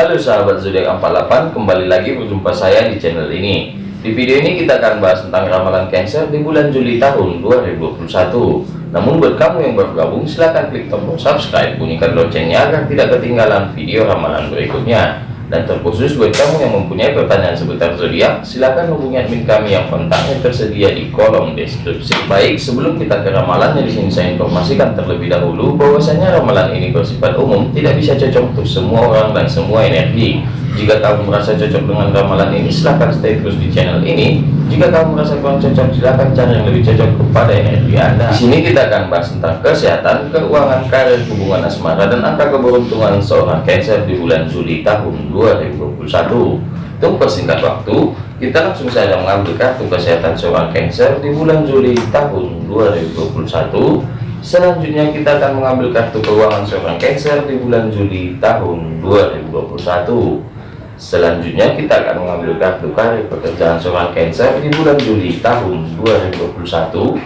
Halo sahabat zodiak 48, kembali lagi berjumpa saya di channel ini. Di video ini kita akan bahas tentang ramalan Cancer di bulan Juli tahun 2021. Namun buat kamu yang baru gabung, silahkan klik tombol subscribe, bunyikan loncengnya agar tidak ketinggalan video ramalan berikutnya. Dan terkhusus buat kamu yang mempunyai pertanyaan seputar zodiak, silakan hubungi admin kami yang kontaknya tersedia di kolom deskripsi. Baik, sebelum kita ke ramalannya di sini saya informasikan terlebih dahulu bahwasanya ramalan ini bersifat umum, tidak bisa cocok untuk semua orang dan semua energi. Jika kamu merasa cocok dengan ramalan ini, silahkan stay terus di channel ini. Jika kamu merasa kurang cocok, silahkan cari yang lebih cocok kepada energi Anda. Di sini kita akan bahas tentang kesehatan, keuangan, karir, hubungan asmara, dan angka keberuntungan seorang Cancer di bulan Juli tahun 2021. Untuk persingkat waktu, kita langsung saja mengambil kartu kesehatan seorang Cancer di bulan Juli tahun 2021. Selanjutnya kita akan mengambil kartu keuangan seorang Cancer di bulan Juli tahun 2021. Selanjutnya kita akan mengambil kartu karir pekerjaan seorang Cancer di bulan Juli tahun 2021.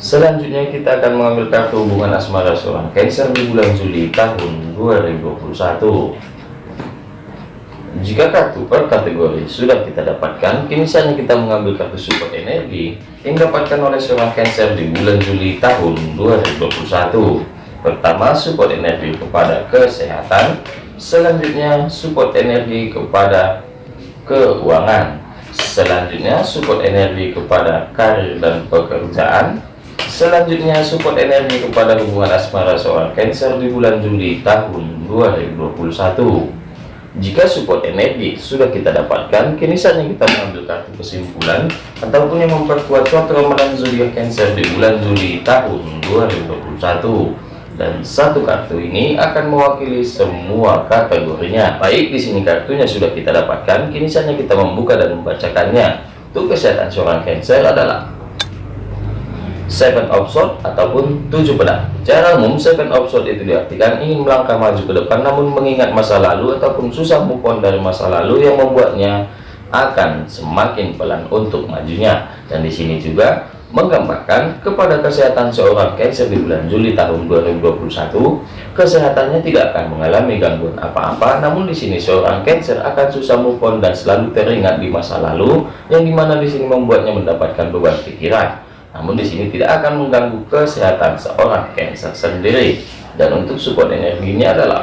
Selanjutnya kita akan mengambil kartu hubungan asmara seorang Cancer di bulan Juli tahun 2021. Jika kartu per kategori sudah kita dapatkan, kini saatnya kita mengambil kartu support energi yang dapatkan oleh seorang Cancer di bulan Juli tahun 2021. Pertama, support energi kepada kesehatan, selanjutnya support energi kepada keuangan. Selanjutnya support energi kepada karir dan pekerjaan. Selanjutnya support energi kepada hubungan asmara seorang Cancer di bulan Juli tahun 2021 jika support energi sudah kita dapatkan, kini saatnya kita mengambil kartu kesimpulan ataupun yang memperkuat suatu ramalan zodiak Cancer di bulan Juli tahun 2021 dan satu kartu ini akan mewakili semua kategorinya. Baik, di sini kartunya sudah kita dapatkan, kini saatnya kita membuka dan membacakannya. Untuk kesehatan seorang Cancer adalah Seven of Swords ataupun tujuh pedang. Cara umum Seven of Swords itu diartikan ingin melangkah maju ke depan namun mengingat masa lalu ataupun susah move on dari masa lalu yang membuatnya akan semakin pelan untuk majunya. Dan di sini juga menggambarkan kepada kesehatan seorang Cancer di bulan Juli tahun 2021 kesehatannya tidak akan mengalami gangguan apa-apa. Namun di sini seorang Cancer akan susah move on dan selalu teringat di masa lalu yang di mana di sini membuatnya mendapatkan beban pikiran. Namun di sini tidak akan mengganggu kesehatan seorang Cancer sendiri. Dan untuk support energinya adalah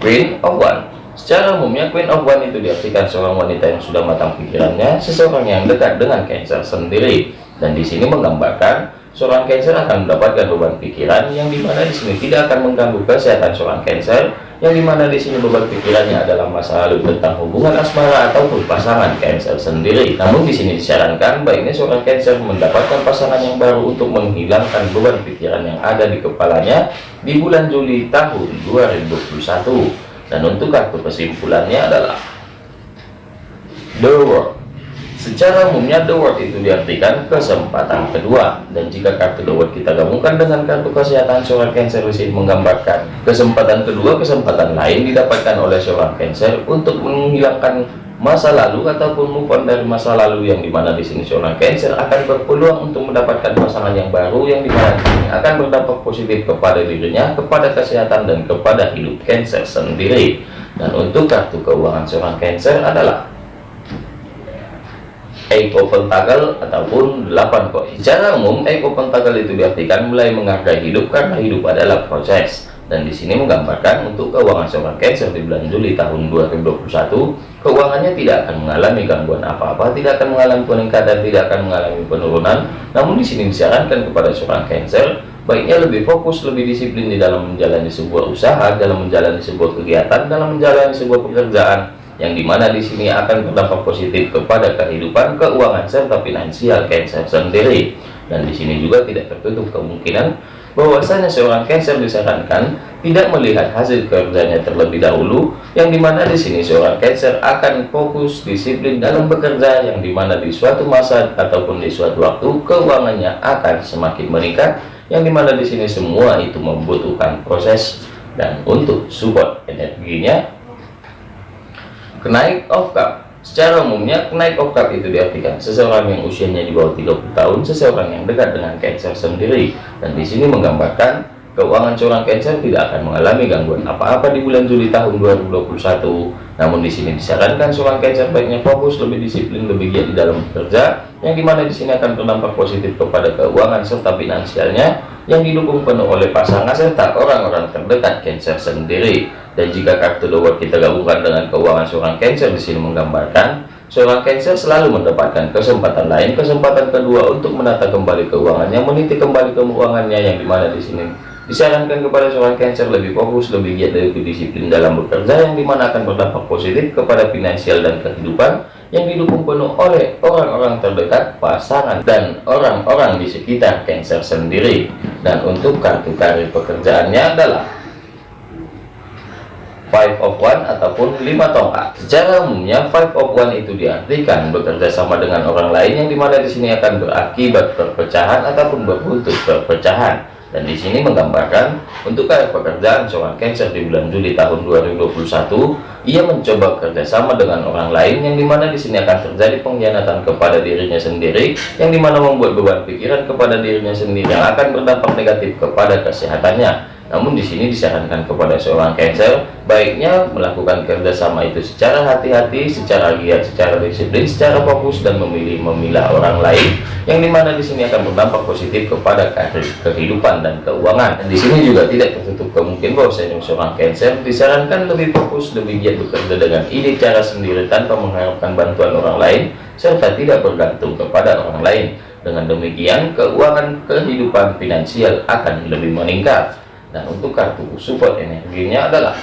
Queen of One Secara umumnya Queen of One itu diartikan seorang wanita yang sudah matang pikirannya, seseorang yang dekat dengan Cancer sendiri. Dan di sini menggambarkan seorang Cancer akan mendapatkan beban pikiran yang di mana di sini tidak akan mengganggu kesehatan seorang Cancer, yang di mana di sini beban pikirannya adalah masa lalu tentang hubungan asmara ataupun pasangan Cancer sendiri. Namun di sini disarankan baiknya seorang Cancer mendapatkan pasangan yang baru untuk menghilangkan beban pikiran yang ada di kepalanya di bulan Juli tahun 2021 dan untuk kartu kesimpulannya adalah The World secara umumnya The World itu diartikan kesempatan kedua dan jika kartu The World kita gabungkan dengan kartu kesehatan seorang Cancer ini menggambarkan kesempatan kedua kesempatan lain didapatkan oleh seorang Cancer untuk menghilangkan masa lalu ataupun move on dari masa lalu yang di mana di sini seorang Cancer akan berpeluang untuk mendapatkan pasangan yang baru yang di mana ini akan berdampak positif kepada dirinya, kepada kesehatan dan kepada hidup Cancer sendiri. Dan untuk kartu keuangan seorang Cancer adalah Eight of Pentacle ataupun 8 koin. Secara umum, Eight of Pentacle itu diartikan mulai menghargai hidup karena hidup adalah proses. Dan di sini menggambarkan untuk keuangan seorang Cancer di bulan Juli tahun 2021 keuangannya tidak akan mengalami gangguan apa-apa tidak akan mengalami peningkatan tidak akan mengalami penurunan. Namun di sini disarankan kepada seorang Cancer baiknya lebih fokus lebih disiplin di dalam menjalani sebuah usaha dalam menjalani sebuah kegiatan dalam menjalani sebuah pekerjaan yang di mana di sini akan berdampak positif kepada kehidupan keuangan serta finansial Cancer sendiri. Dan di sini juga tidak tertutup kemungkinan bahwasanya seorang Cancer disarankan tidak melihat hasil kerjanya terlebih dahulu yang di mana di sini seorang Cancer akan fokus disiplin dalam bekerja yang di mana di suatu masa ataupun di suatu waktu keuangannya akan semakin meningkat yang di mana di sini semua itu membutuhkan proses dan untuk support energinya kenaik of cup Secara umumnya, naik of cup itu diartikan seseorang yang usianya di bawah 30 tahun, seseorang yang dekat dengan Cancer sendiri. Dan di sini menggambarkan keuangan seorang Cancer tidak akan mengalami gangguan apa-apa di bulan Juli tahun 2021. Namun di sini disarankan seorang Cancer baiknya fokus lebih disiplin, lebih giat di dalam bekerja, yang di mana di sini akan berdampak positif kepada keuangan serta finansialnya, yang didukung penuh oleh pasangan serta orang-orang terdekat Cancer sendiri. Dan jika kartu The kita gabungkan dengan keuangan seorang Cancer di sini menggambarkan seorang Cancer selalu mendapatkan kesempatan lain, kesempatan kedua untuk menata kembali keuangannya, meniti kembali keuangannya yang di mana di sini Disarankan kepada seorang Cancer lebih fokus, lebih giat, lebih disiplin dalam bekerja yang di mana akan berdampak positif kepada finansial dan kehidupan yang didukung penuh oleh orang-orang terdekat, pasangan, dan orang-orang di sekitar Cancer sendiri. Dan untuk kartu karir pekerjaannya adalah Five of One ataupun lima tongkat. Secara umumnya Five of One itu diartikan bekerja sama dengan orang lain yang di mana di sini akan berakibat perpecahan ataupun berbuntut perpecahan dan di sini menggambarkan untuk karir pekerjaan seorang Cancer di bulan Juli tahun 2021 ia mencoba kerjasama dengan orang lain yang di mana di sini akan terjadi pengkhianatan kepada dirinya sendiri yang di mana membuat beban pikiran kepada dirinya sendiri yang akan berdampak negatif kepada kesehatannya namun di sini disarankan kepada seorang Cancer baiknya melakukan kerjasama itu secara hati-hati, secara giat, secara disiplin, secara fokus dan memilih memilah orang lain yang di mana di sini akan berdampak positif kepada kehidupan dan keuangan. Dan di sini juga tidak tertutup kemungkinan bahwa seorang Cancer disarankan lebih fokus, lebih giat bekerja dengan ide cara sendiri tanpa mengharapkan bantuan orang lain serta tidak bergantung kepada orang lain. Dengan demikian, keuangan kehidupan finansial akan lebih meningkat dan untuk kartu support energinya adalah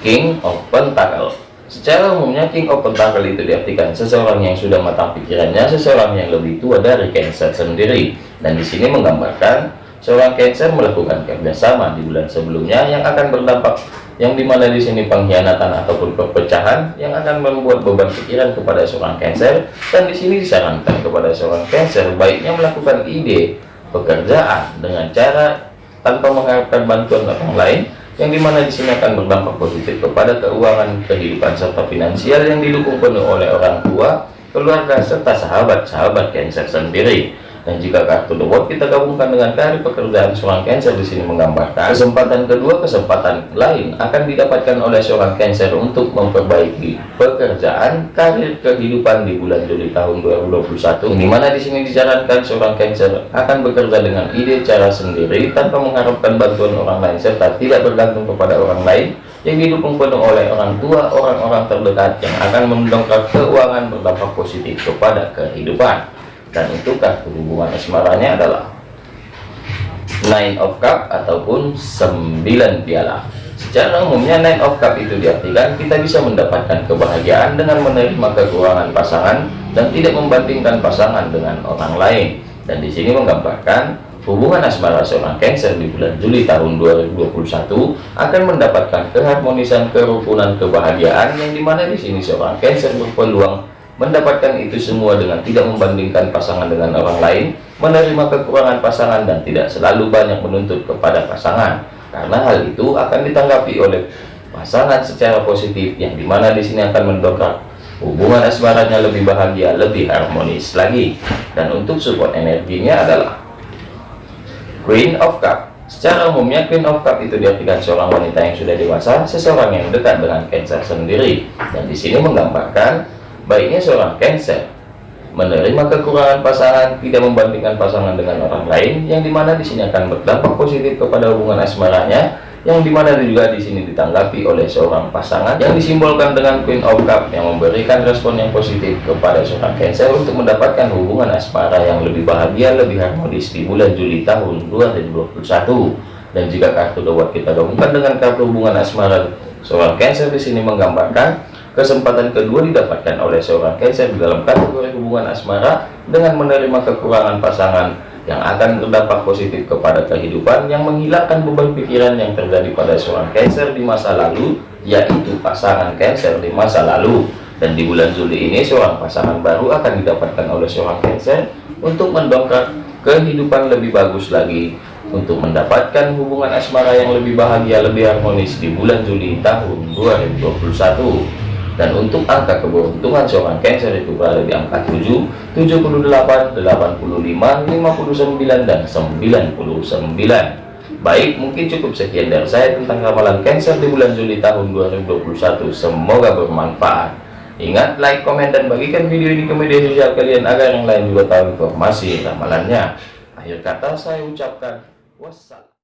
King of Pentacle secara umumnya King of Pentacle itu diartikan seseorang yang sudah matang pikirannya seseorang yang lebih tua dari Cancer sendiri. Dan di sini menggambarkan seorang Cancer melakukan kerjasama di bulan sebelumnya yang akan berdampak yang di mana di sini pengkhianatan ataupun perpecahan yang akan membuat beban pikiran kepada seorang Cancer. Dan di sini disarankan kepada seorang Cancer baiknya melakukan ide pekerjaan dengan cara tanpa mengharapkan bantuan orang lain yang di mana di sini akan berdampak positif kepada keuangan kehidupan serta finansial yang didukung penuh oleh orang tua keluarga serta sahabat-sahabat Cancer sendiri dan jika kartu The World kita gabungkan dengan karir pekerjaan seorang Cancer di sini menggambarkan kesempatan kedua kesempatan lain akan didapatkan oleh seorang Cancer untuk memperbaiki pekerjaan karir kehidupan di bulan Juli tahun 2021 di mana di sini disarankan seorang Cancer akan bekerja dengan ide cara sendiri tanpa mengharapkan bantuan orang lain serta tidak bergantung kepada orang lain yang didukung penuh oleh orang tua orang-orang terdekat yang akan mendongkrak keuangan berdampak positif kepada kehidupan dan itu kartu hubungan asmaranya adalah nine of cup ataupun 9 piala. Secara umumnya nine of cup itu diartikan kita bisa mendapatkan kebahagiaan dengan menerima kekurangan pasangan dan tidak membandingkan pasangan dengan orang lain. Dan di sini menggambarkan hubungan asmara seorang Cancer di bulan Juli tahun 2021 akan mendapatkan keharmonisan kerukunan kebahagiaan yang di mana di sini seorang Cancer berpeluang mendapatkan itu semua dengan tidak membandingkan pasangan dengan orang lain, menerima kekurangan pasangan dan tidak selalu banyak menuntut kepada pasangan. Karena hal itu akan ditanggapi oleh pasangan secara positif yang di mana di sini akan mendongkrak hubungan asmaranya lebih bahagia, lebih harmonis lagi. Dan untuk support energinya adalah Queen of Cup. Secara umumnya Queen of Cup itu diartikan seorang wanita yang sudah dewasa, seseorang yang dekat dengan Cancer sendiri. Dan di sini menggambarkan Baiknya seorang Cancer menerima kekurangan pasangan, tidak membandingkan pasangan dengan orang lain, yang di mana di sini akan berdampak positif kepada hubungan asmaranya, yang di mana juga di sini ditanggapi oleh seorang pasangan yang disimbolkan dengan Queen of Cup yang memberikan respon yang positif kepada seorang Cancer untuk mendapatkan hubungan asmara yang lebih bahagia, lebih harmonis di bulan Juli tahun 2021. Dan jika kartu dawat kita gabungkan dengan kartu hubungan asmara seorang Cancer di sini menggambarkan Kesempatan kedua didapatkan oleh seorang Cancer dalam kategori hubungan asmara dengan menerima kekurangan pasangan yang akan berdampak positif kepada kehidupan yang menghilangkan beban pikiran yang terjadi pada seorang Cancer di masa lalu, yaitu pasangan Cancer di masa lalu. Dan di bulan Juli ini seorang pasangan baru akan didapatkan oleh seorang Cancer untuk mendongkrak kehidupan lebih bagus lagi untuk mendapatkan hubungan asmara yang lebih bahagia, lebih harmonis di bulan Juli tahun 2021 dan untuk angka keberuntungan seorang Cancer itu berada di angka 7, 78, 85, 59, dan 99. Baik, mungkin cukup sekian dari saya tentang ramalan Cancer di bulan Juli tahun 2021. Semoga bermanfaat. Ingat, like, komen, dan bagikan video ini ke media sosial kalian agar yang lain juga tahu informasi ramalannya. Akhir kata saya ucapkan wassalam.